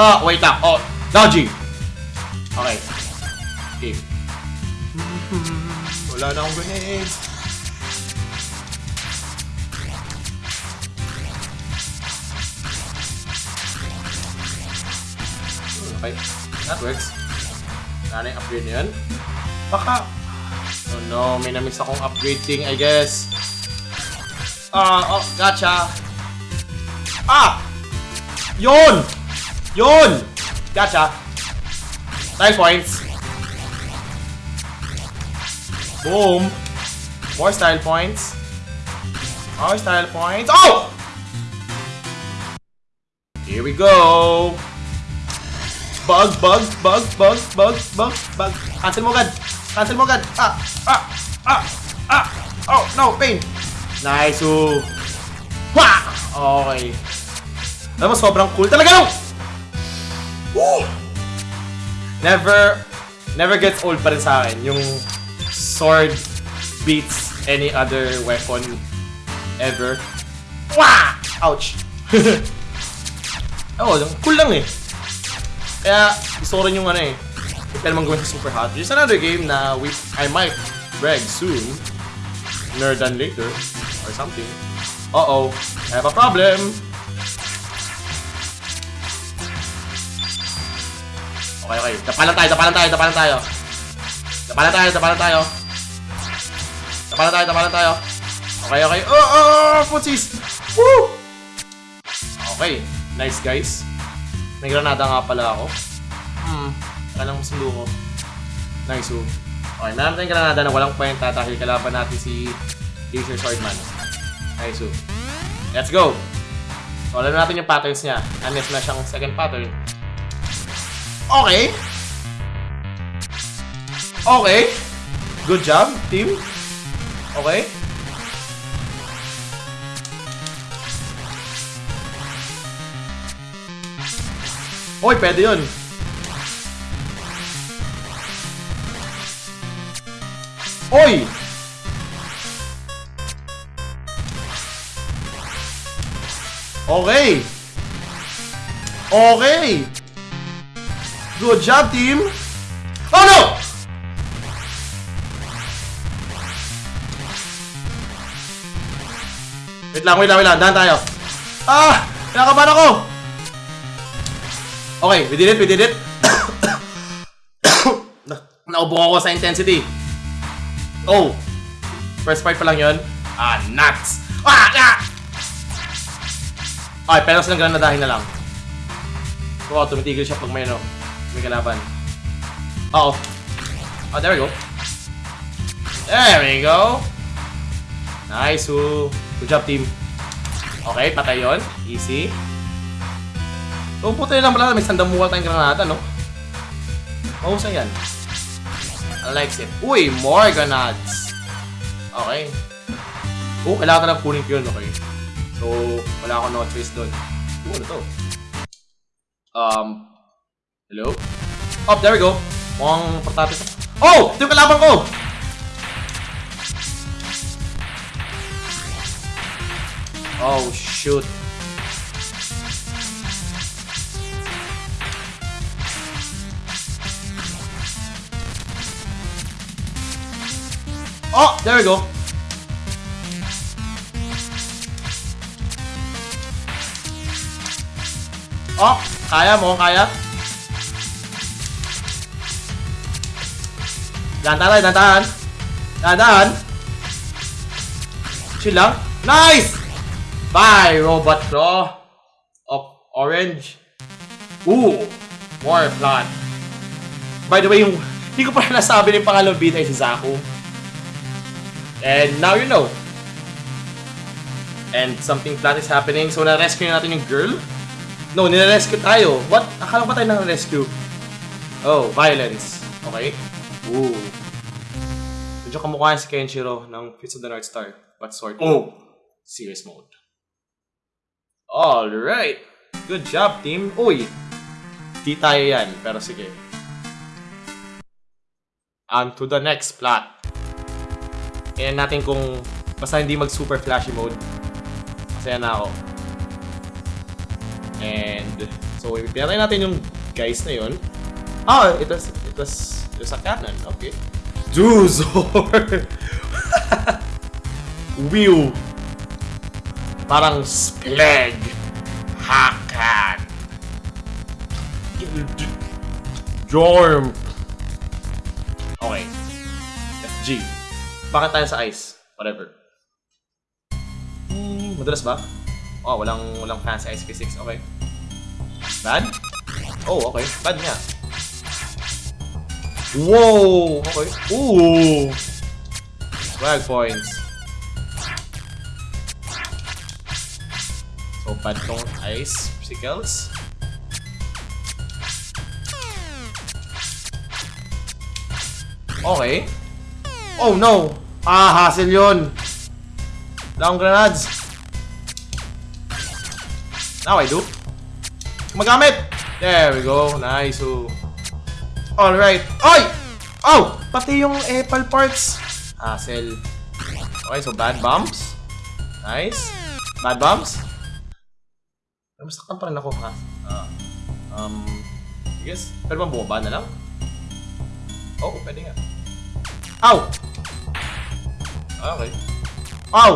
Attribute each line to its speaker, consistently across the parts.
Speaker 1: Ah, wait lang. Oh, dodging. Okay. Okay. Wala na akong grenades. Okay. That works. Wala na yung upgrade na yun. Baka... Oh no, may na-miss akong upgrade thing, I guess. Ah, oh, gotcha. Ah! Yun! Yun! Gotcha. Nine points. Boom. More style points. More style points. Oh! Here we go. Bug, bug, bug, bug, bug, bug, bug. Cancel mo agad. Cancel mo agad. Ah, ah, ah, ah. Oh, no, pain. Nice, oh. Wah! Okay. Alam mo, sobrang cool talaga no? Woo! Never, never gets old pa rin sa akin. Yung sword beats any other weapon ever. Wah! Ouch! Oh, cool lang eh. Kaya gusto ko rin yung ano eh. Huwag ka naman gawin sa super hot. Just another game na we, I might reg soon. Sooner than later. Or something. Uh-oh. I have a problem. Okay, okay. Dapalan tayo, dapalan tayo, dapalan tayo. Dapalan tayo, dapalan tayo. Dapalan tayo, dapalan tayo. Okay, okay. Oh, oh, oh, putsis! Woo! Okay. Nice, guys. May granada nga pala ako. Hmm. Kailang masundo ko. Nice, oh. Okay, meron tayong granada na walang kwenta dahil kalaban natin si Laser Swordman. Nice, oh. Let's go! So, alam natin yung patterns niya. Unless na siyang second pattern. Okay. Okay. Good job, team. Okay. Oy, pwede yun. Oy! Okay. Okay. Good job, team. Oh no! Wait lang, wait lang, wait lang. Dahan tayo. Ah! Kinakabahan ako! Okay, we did it, we did it. Na Naubo ako sa intensity. Oh! First part pa lang yun. Ah, nuts! Ah! Ah! Okay, pero silang granadahin na lang. Wow, tumitigil siya pag may ano, may kalaban. Oh. Oh, there we go. There we go. Nice, woo. Good job, team. Okay, patay yun. Easy. Oh, puta lang pala. May sandamuwal tayong granada, no? Mahusay yan. I like it. Uy, more grenades. Okay. Oh, kailangan na lang kunin ko yun, okay. So, wala akong no choice doon. Oh, ano to? Um, hello? Oh, there we go. Mukhang portate. Oh! Ito yung kalaban ko! Oh, shoot. Oh, there we go. Oh, kaya mo, kaya. Dantahan, dantahan. Dantahan. Chill lang. Nice! Bye, Robot Claw of Orange. Ooh, more blood. By the way, yung hindi ko pa nasabi ng pangalawang bida ay si Zaku. And now you know. And something bad is happening. So, na-rescue natin yung girl. No, nire-rescue tayo. What? Akala ko ba tayo nang-rescue? Oh, violence. Okay. Ooh. Medyo kamukha si Kenshiro ng Fits of the North Star. But sort Oh! Serious mode. Alright. Good job, team. Uy! Di tayo yan, pero sige. On to the next plot. Kaya natin kung basta hindi mag super flashy mode. Masaya na ako. And So, pinatay natin yung guys na yun. Ah, it was, it was, it was a cannon. Okay. Duzor! Whew! Parang Spleg! Hakan! Jorm! Okay. FG. Bakit tayo sa ice? Whatever. Hmm, madalas ba? Oh, walang walang fancy ice physics. Okay. Bad? Oh, okay. Bad nga. Whoa! Ooh! Swag points. So, bad ice physicals. Okay. Oh no! Ah, hassle yun! Down grenades! Now I do. Gumagamit! There we go. Nice. Oh. Alright. Oy! Oh! Pati yung apple parts. Hassle. Okay, so bad bumps. Nice. Bad bumps. Pero masaktan pa rin ako, ha? Ah. um, I guess, pwede bang bumaba na lang? Oh, pwede nga. Ow! Okay. Ow!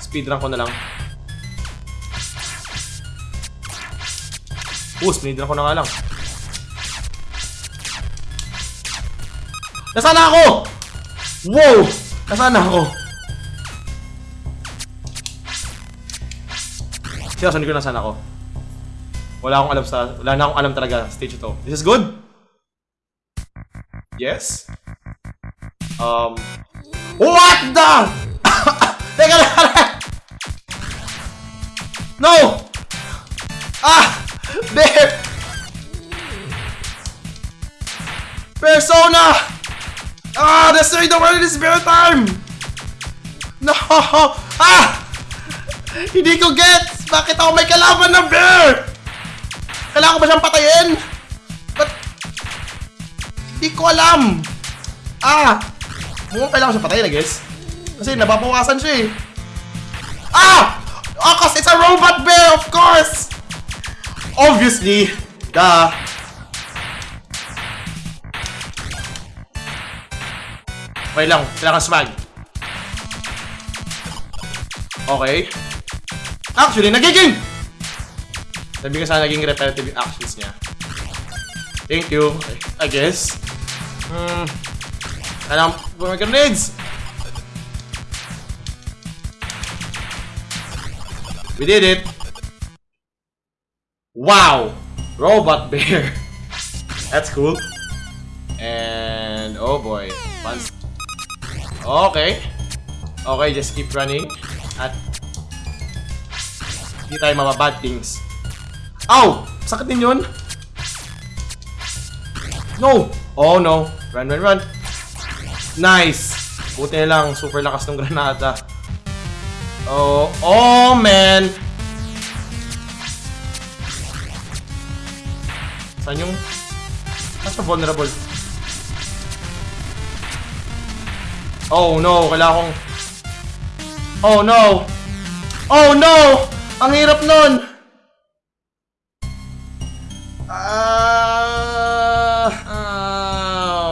Speaker 1: Speedrun ko na lang. Oo, speedrun ko na nga lang. Nasaan na ako? Wow! Nasaan na ako? Seryoso, hindi ko nasaan ako. Wala akong alam sa... Wala na akong alam talaga stage ito. This is good? Yes? Um... What the? Teka lang! No! Ah! Bear! Persona! Ah! Destroy the world in spirit time! No! Ah! Hindi ko gets! Bakit ako may kalaban ng bear? Kailangan ko ba siyang patayin? Ba't... Hindi ko alam! Ah! Mukhang kailangan ko siya patayin, I guess. Kasi nababawasan siya eh. Ah! Oh, cause it's a robot bear, of course! Obviously, duh. Okay lang, kailangan smag. Okay. Actually, nagiging! Sabi ko sana naging repetitive actions niya. Thank you, I guess. Hmm. Kailangan mga grenades! We did it! Wow! Robot bear! That's cool. And, oh boy. Once. Okay. Okay, just keep running. At, hindi tayo mababad things. Ow! Sakit din yun? No! Oh no. Run, run, run. Nice! Buti lang, super lakas ng granada. Oh, oh man! Saan yung... Nasa vulnerable? Oh no, kailangan kong... Oh no! Oh no! Ang hirap nun! Ah...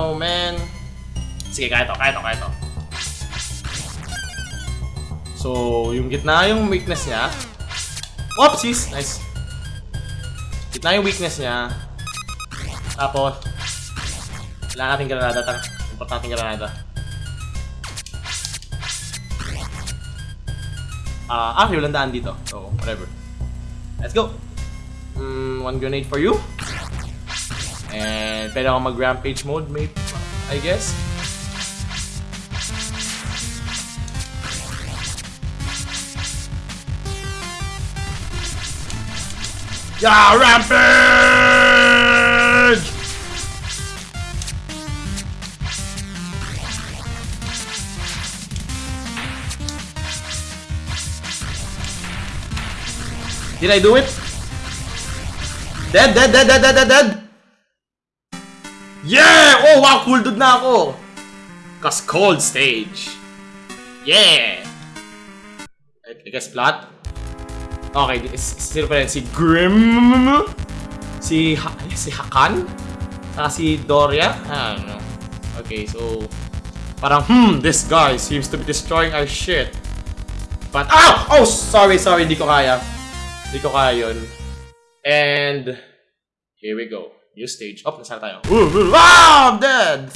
Speaker 1: oh man. Sige, kaya to, kaya to, kaya to. So, yung gitna yung weakness niya. Whoopsies! Nice. Gitna yung weakness niya. Tapos, wala nating granada. Tara, import natin granada. Uh, actually, walang daan dito. So, whatever. Let's go! Mm, one grenade for you. And pwede ako mag-rampage mode, maybe, I guess. Yeah, rampage! Did I do it? Dead, dead, dead, dead, dead, dead, dead! Yeah! Oh, wow, cool dude na ako! Cause cold stage. Yeah! I, I guess flat. Okay, sino pa rin? Si Grim? Si, ha si Hakan? Saka si Doria? I don't know. Okay, so... Parang, hmm, this guy seems to be destroying our shit. But, ah! Oh, sorry, sorry, hindi ko kaya. Hindi ko kaya yun. And, here we go. New stage. Oh, nasaan tayo? Ah, I'm dead!